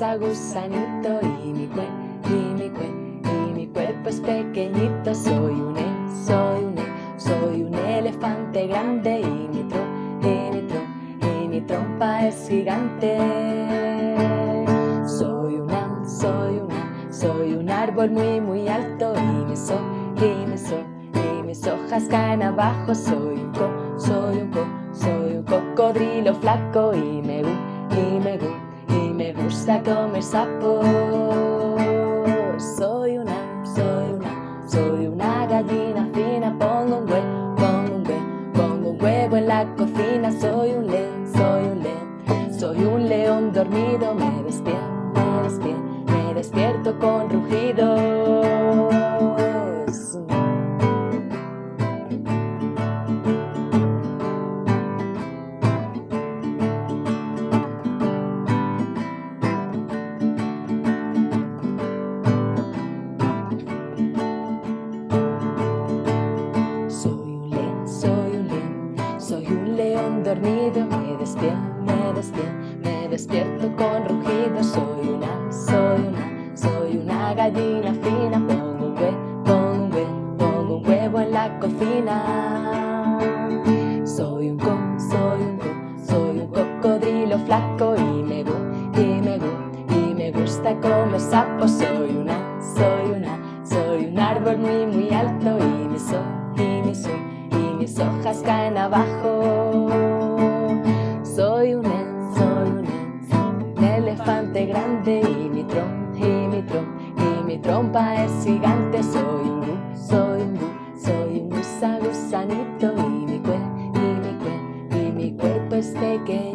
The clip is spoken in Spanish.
un gusanito y mi cue, y mi cue, y mi cuerpo es pequeñito. Soy un e, soy un e, soy un elefante grande y mi tro, y mi tro, y mi trompa es gigante. Soy una, soy una, soy un árbol muy muy alto y me so, y me so, y mis hojas caen abajo. Soy un co, soy un co, soy un cocodrilo flaco y me gu, y me gu, me gusta comer sapo. Soy una, soy una, soy una gallina fina. Pongo un huevo, pongo un huevo, pongo un huevo en la cocina. Soy un león, soy un león, soy un león dormido. Me despierto, me despierto, me despierto con rugidos. Soy un león dormido. Me despierto, me despierto, me despierto con rugido. Soy una, soy una, soy una gallina fina. Pongo un huevo, pongo un huevo, pongo un huevo en la cocina. Soy un co, soy un co, soy un cocodrilo flaco y me gu, y me gu, y me gusta comer sapos. Soy una, soy una, soy un árbol muy muy alto y me so, y me so, y mis hojas caen abajo. Soy un en, soy un en, un elefante grande y mi tron, y mi tron, y mi trompa es gigante. Soy un gu, soy un gu, soy un gusa gusanito y mi cue, y mi cue, y mi cuerpo es pequeño.